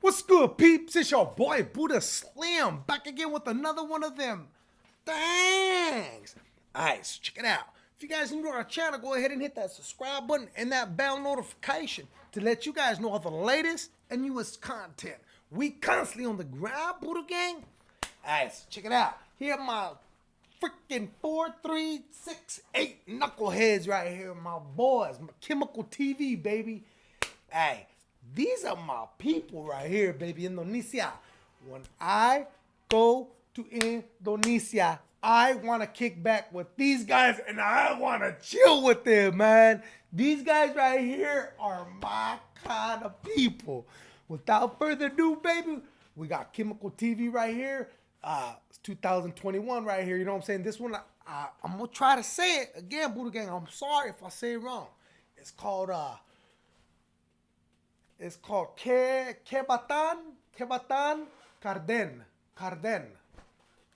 What's good, peeps? It's your boy Buddha Slim back again with another one of them. Thanks. Alright, so check it out. If you guys new to our channel, go ahead and hit that subscribe button and that bell notification to let you guys know all the latest and newest content. We constantly on the ground, Buddha Gang. Alright, so check it out. Here are my freaking four, three, six, eight knuckleheads right here, my boys, my chemical TV, baby. Hey, these are my people right here, baby. Indonesia. When I go to Indonesia, I want to kick back with these guys and I want to chill with them, man. These guys right here are my kind of people. Without further ado, baby, we got Chemical TV right here. Uh, it's 2021 right here. You know what I'm saying? This one, I, I'm gonna try to say it again, Buddha Gang. I'm sorry if I say it wrong. It's called uh, it's called Ke Kebatan Kebatan Carden Carden.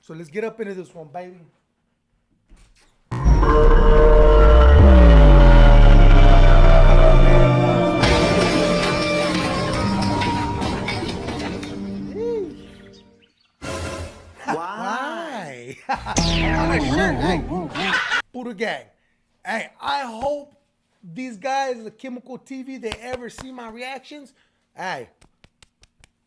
So let's get up into this one, baby. Why? On a shirt, hey. Buddha Gang. Hey, I hope these guys, the Chemical TV, they ever see my reactions. Hey,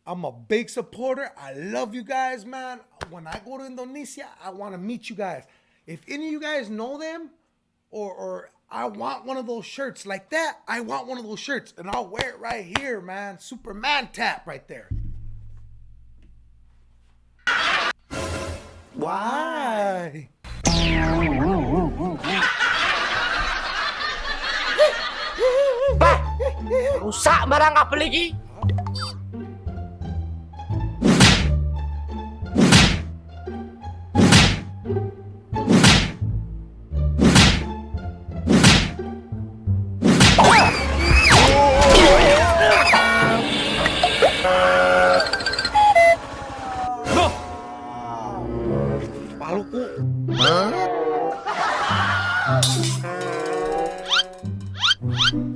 I'm a big supporter. I love you guys, man. When I go to Indonesia, I want to meet you guys. If any of you guys know them, or or I want one of those shirts like that, I want one of those shirts, and I'll wear it right here, man. Superman tap right there. Why? Rusak barang kabel iki. Hmm?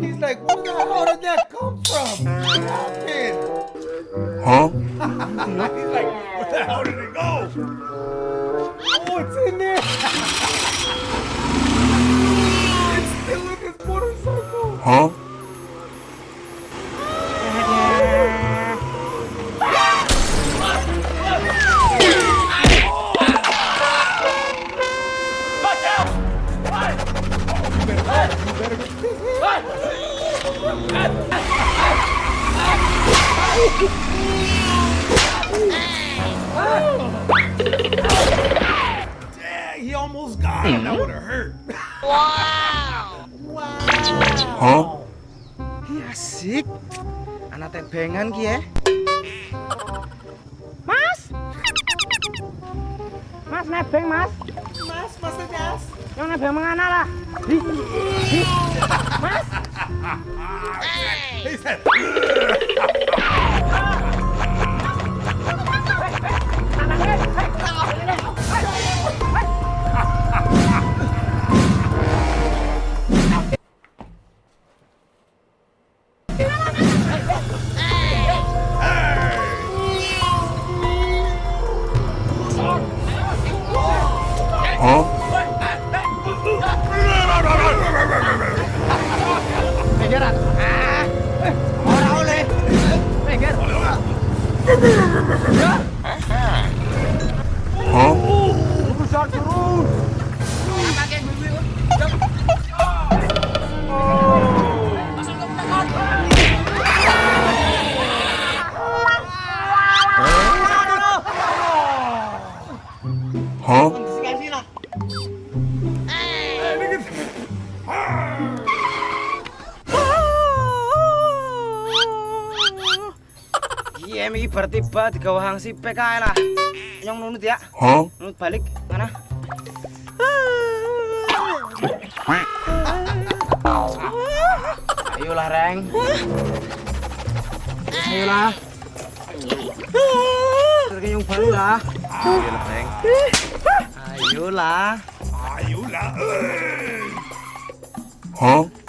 He's like, where the hell did that come from? Almost got him. That would have hurt. Wow. Huh? Ih, asik. Anak tebengan ki ya. Mas. Mas nebeng, Mas. Mas, mas, mas. Yang nebeng mengana lah. Hi. Hi. Mas. He said, Huh? Iki bertiba digawa hang sipek kae lah. Nyong nunut ya. Huh? Nunut balik. Mana? Ayolah, Reng. Ayolah. Terus yung baru lah. Ayolah, Peng. Ayolah. Ayolah. Huh?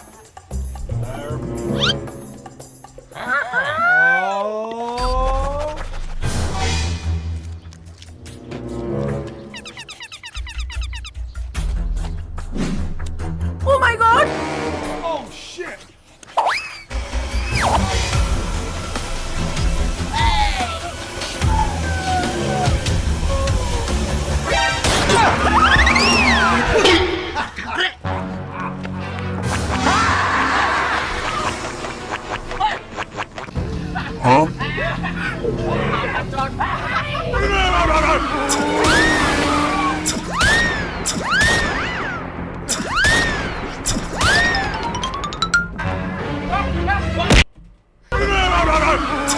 Superman.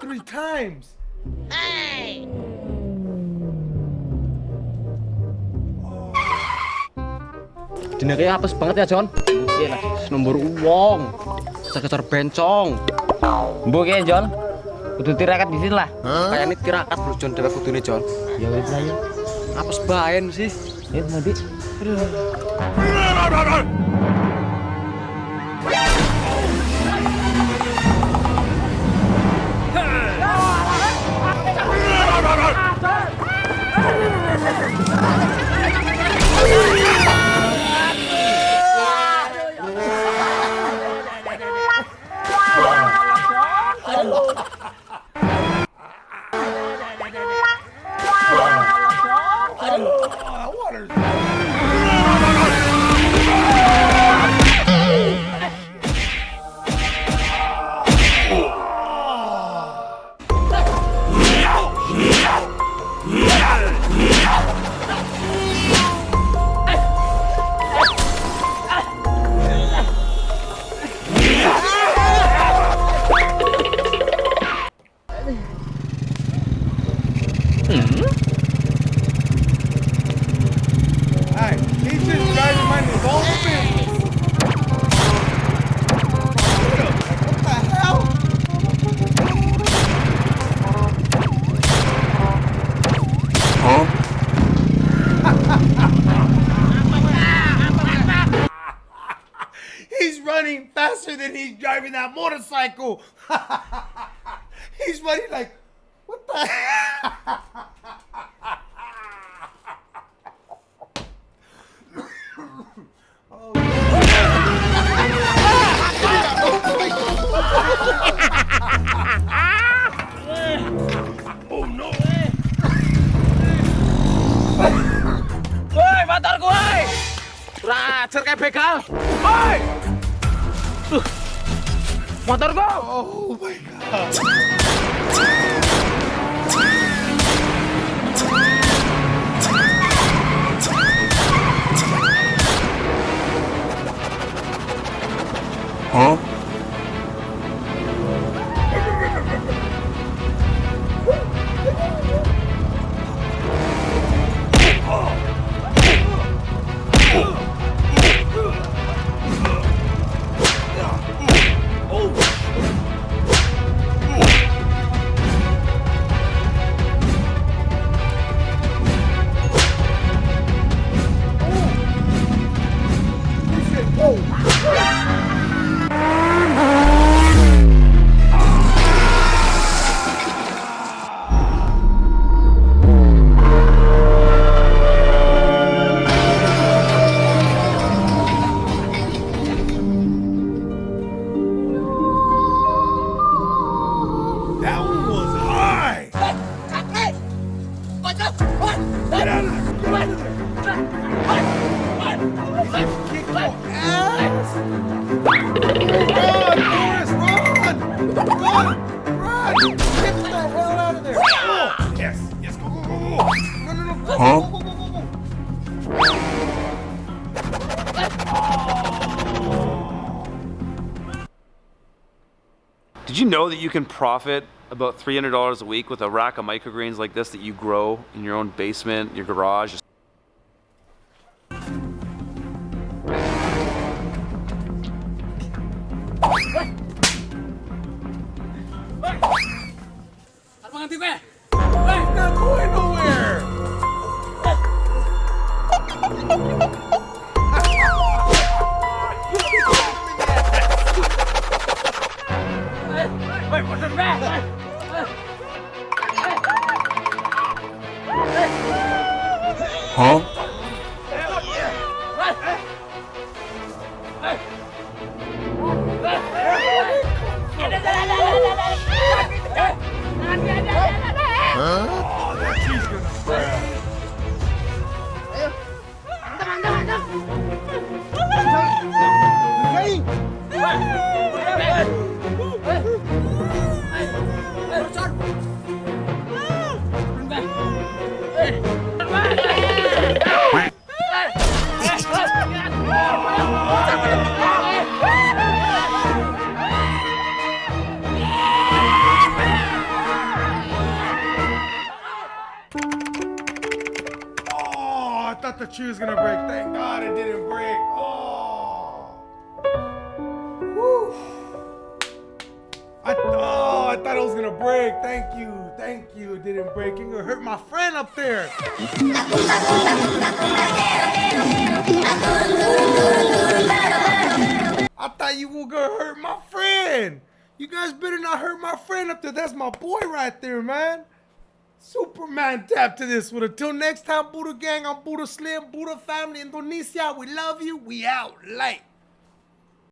Three times. Jenenge apes banget ya, John. Lagi nomor uang. Sekitar bencong. Mbok ya, John. Kudu tirakat di sini lah. Kayak ini tirakat bro, John. Dewe kudune, John. Ya wis lah ya. Apes baen sih. Ya, nanti. Oh, faster than he's driving that motorcycle. he's running like, what the hell? Woi, motorku woi. Racer kayak begal. Woi. Tuh. Motorku. Oh my god. know that you can profit about $300 a week with a rack of microgreens like this that you grow in your own basement, your garage? Huh? Oh, tree was gonna break. Thank God it didn't break. Oh. Whew. I, oh, I thought it was gonna break. Thank you. Thank you. It didn't break. You're gonna hurt my friend up there. I thought you were gonna hurt my friend. You guys better not hurt my friend up there. That's my boy right there, man. Superman tap to this one. Until next time, Buddha Gang, I'm Buddha Slim, Buddha Family, Indonesia. We love you. We out. Light.